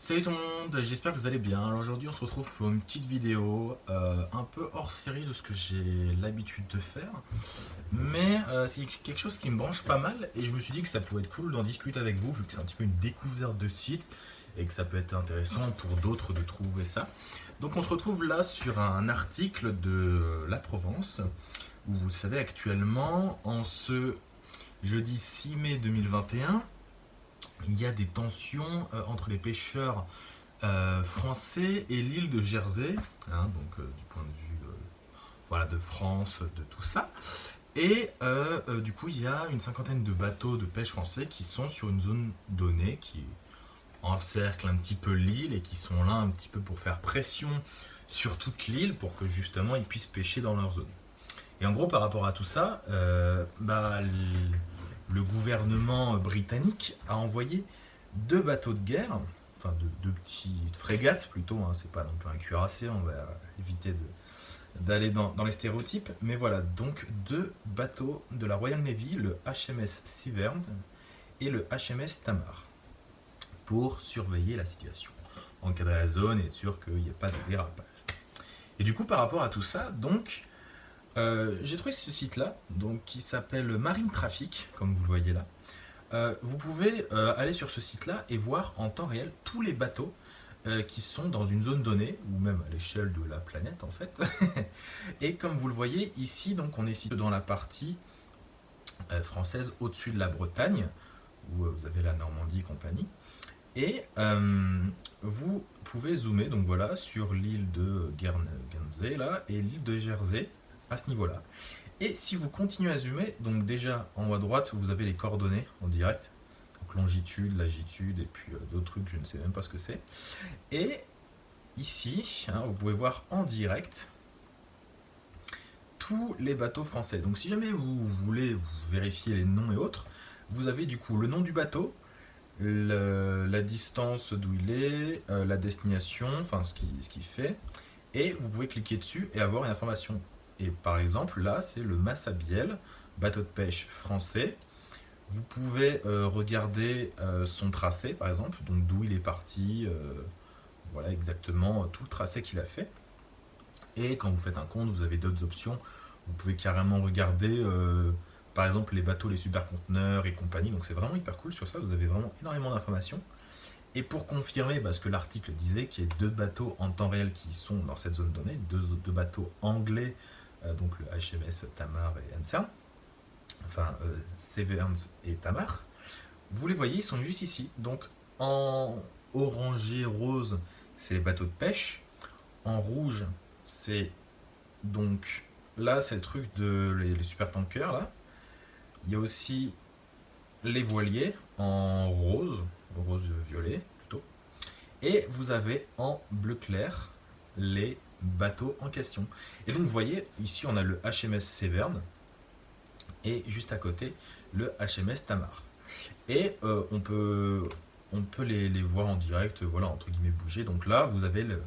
Salut tout le monde, j'espère que vous allez bien. Alors aujourd'hui on se retrouve pour une petite vidéo euh, un peu hors série de ce que j'ai l'habitude de faire. Mais euh, c'est quelque chose qui me branche pas mal et je me suis dit que ça pouvait être cool d'en discuter avec vous vu que c'est un petit peu une découverte de site et que ça peut être intéressant pour d'autres de trouver ça. Donc on se retrouve là sur un article de La Provence où vous savez actuellement en ce jeudi 6 mai 2021 il y a des tensions euh, entre les pêcheurs euh, français et l'île de Jersey, hein, donc euh, du point de vue voilà, de France, de tout ça. Et du coup, il y a une cinquantaine de bateaux de pêche français qui sont sur une zone donnée, qui encercle un petit peu l'île et qui sont là un petit peu pour faire pression sur toute l'île pour que justement ils puissent pêcher dans leur zone. Et en gros, par rapport à tout ça, bah, le gouvernement britannique a envoyé deux bateaux de guerre, enfin deux, petites frégates plutôt, hein, c'est pas non plus un cuirassé, on va éviter d'aller dans, les stéréotypes, mais voilà, donc deux bateaux de la Royal Navy, le HMS Severn et le HMS Tamar, pour surveiller la situation, encadrer la zone et être sûr qu'il n'y ait pas de dérapage. Et du coup, par rapport à tout ça, donc, euh, j'ai trouvé ce site-là, donc qui s'appelle Marine Traffic, comme vous le voyez là. Euh, vous pouvez euh, aller sur ce site-là et voir en temps réel tous les bateaux qui sont dans une zone donnée, ou même à l'échelle de la planète en fait. et comme vous le voyez ici, donc on est situé dans la partie française au-dessus de la Bretagne, où vous avez la Normandie et compagnie. Et vous pouvez zoomer donc voilà, sur l'île de Guernsey là, et l'île de Jersey, à ce niveau-là. Et si vous continuez à zoomer, donc déjà en haut à droite, vous avez les coordonnées en direct. Donc longitude, latitude et puis euh, d'autres trucs, je ne sais même pas ce que c'est. Et ici, hein, vous pouvez voir en direct tous les bateaux français. Donc si jamais vous voulez vous vérifier les noms et autres, vous avez du coup le nom du bateau, la distance d'où il est, euh, la destination, enfin ce qu'il ce fait, et vous pouvez cliquer dessus et avoir une information et par exemple, là, c'est le Massabielle, bateau de pêche français. Vous pouvez euh, regarder euh, son tracé, par exemple, donc d'où il est parti, euh, voilà exactement tout le tracé qu'il a fait. Et quand vous faites un compte, vous avez d'autres options. Vous pouvez carrément regarder, par exemple, les bateaux, les superconteneurs et compagnie. Donc c'est vraiment hyper cool sur ça, vous avez vraiment énormément d'informations. Et pour confirmer, parce que l'article disait qu'il y a deux bateaux en temps réel qui sont dans cette zone donnée, deux, deux bateaux anglais donc le HMS Tamar et Ansern, enfin euh, Severns et Tamar, vous les voyez, ils sont juste ici. Donc en orangé rose, c'est les bateaux de pêche. En rouge, c'est donc là, c'est le truc de les, super tankers là. Il y a aussi les voiliers en rose, rose violet plutôt. Et vous avez en bleu clair les bateau en question. Et donc vous voyez, ici on a le HMS Severn et juste à côté le HMS Tamar. Et euh, on peut, on peut les, voir en direct, voilà, entre guillemets bouger. Donc là, vous avez le,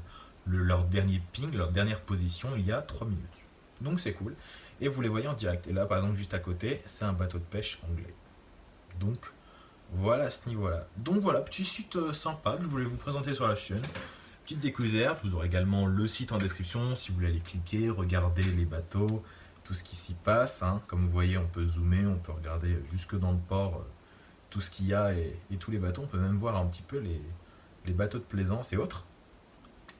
leur dernier ping, leur dernière position il y a 3 minutes. Donc c'est cool. Et vous les voyez en direct. Et là, par exemple, juste à côté, c'est un bateau de pêche anglais. Donc voilà à ce niveau-là. Donc voilà, petit site euh, sympa que je voulais vous présenter sur la chaîne. Petite découverte, vous aurez également le site en description si vous voulez aller cliquer, regarder les bateaux, tout ce qui s'y passe. Hein. Comme vous voyez, on peut zoomer, on peut regarder jusque dans le port euh, tout ce qu'il y a et, tous les bateaux. On peut même voir un petit peu les, bateaux de plaisance et autres.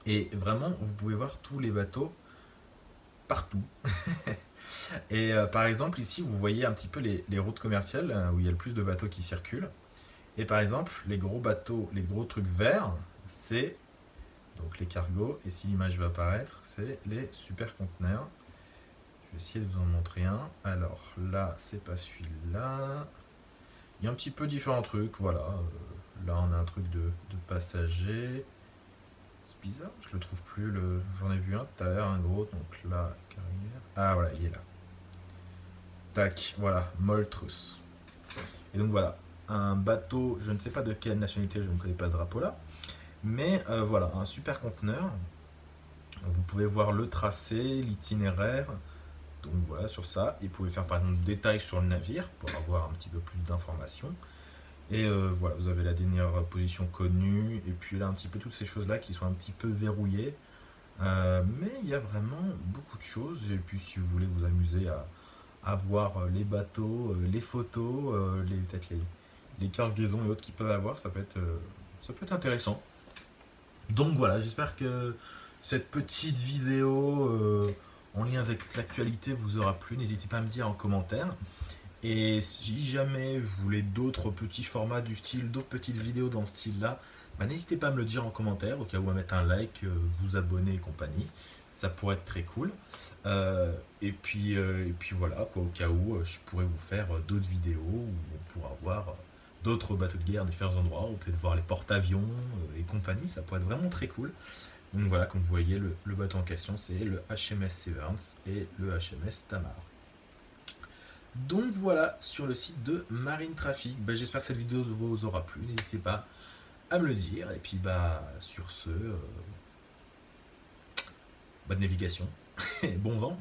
Et vraiment, vous pouvez voir tous les bateaux partout. et euh, par exemple, ici, vous voyez un petit peu les, les routes commerciales hein, où il y a le plus de bateaux qui circulent. Et par exemple, les gros bateaux, les gros trucs verts, c'est donc les cargos, et si l'image va apparaître, c'est les super conteneurs. Je vais essayer de vous en montrer un. Alors là, c'est pas celui-là. Il y a un petit peu différents trucs, voilà. Euh, là, on a un truc de, de passager. C'est bizarre, je le trouve plus. Le... J'en ai vu un tout à l'heure, un gros. Donc là, carrière. Ah voilà, il est là. Tac, voilà, Moltrus. Et donc voilà, un bateau, je ne sais pas de quelle nationalité, je ne connais pas ce drapeau là. Mais euh, voilà, un super conteneur. Vous pouvez voir le tracé, l'itinéraire. Donc voilà, sur ça. Et vous pouvez faire par exemple des détails sur le navire pour avoir un petit peu plus d'informations. Et euh, voilà, vous avez la dernière position connue, et puis là un petit peu toutes ces choses-là qui sont un petit peu verrouillées. Euh, mais il y a vraiment beaucoup de choses, et puis si vous voulez vous amuser à, voir les bateaux, les photos, peut-être les, cargaisons et autres qu'ils peuvent avoir, ça peut être intéressant. Donc voilà, j'espère que cette petite vidéo en lien avec l'actualité vous aura plu. N'hésitez pas à me dire en commentaire. Et si jamais vous voulez d'autres petits formats du style, d'autres petites vidéos dans ce style-là, bah, n'hésitez pas à me le dire en commentaire, au cas où à mettre un like, euh, vous abonner et compagnie. Ça pourrait être très cool. Euh, et, puis, euh, et puis voilà, quoi, au cas où je pourrais vous faire d'autres vidéos où on pourra voir d'autres bateaux de guerre, différents endroits, ou peut-être voir les porte-avions et compagnie. Ça pourrait être vraiment très cool. Donc voilà, comme vous voyez, le, bateau en question, c'est le HMS Severance et le HMS Tamar. Donc voilà, sur le site de Marine Traffic. Ben, j'espère que cette vidéo vous aura plu. N'hésitez pas à me le dire. Et puis, bah, sur ce, euh, bonne navigation bon vent.